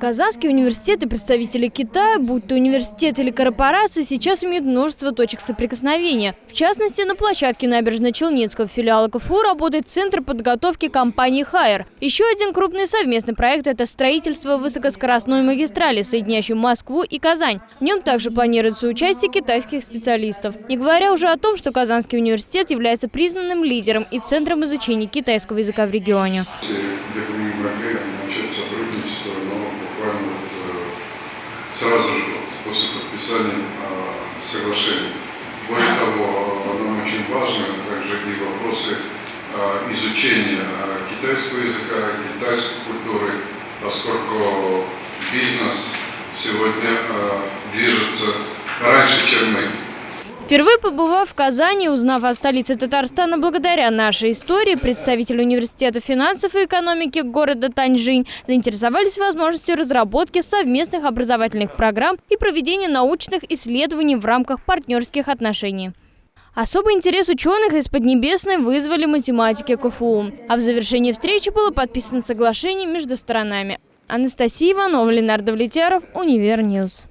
Казанский университет и представители Китая, будь то университет или корпорации, сейчас имеют множество точек соприкосновения. В частности, на площадке набережно-Челнинского филиала КФУ работает Центр подготовки компании «Хайер». Еще один крупный совместный проект – это строительство высокоскоростной магистрали, соединяющей Москву и Казань. В нем также планируется участие китайских специалистов. Не говоря уже о том, что Казанский университет является признанным лидером и центром изучения китайского языка в регионе. сотрудничество, но буквально вот, э, сразу же после подписания э, соглашения. Более того, нам очень важно также и вопросы э, изучения китайского языка, китайской культуры, поскольку бизнес сегодня движется раньше, чем мы. Впервые побывав в Казани, узнав о столице Татарстана благодаря нашей истории, представители Университета финансов и экономики города Таньжинь заинтересовались возможностью разработки совместных образовательных программ и проведения научных исследований в рамках партнерских отношений. Особый интерес ученых из Поднебесной вызвали математики КФУ. А в завершении встречи было подписано соглашение между сторонами. Анастасия Иванова, Ленар Довлетьяров, Univer News.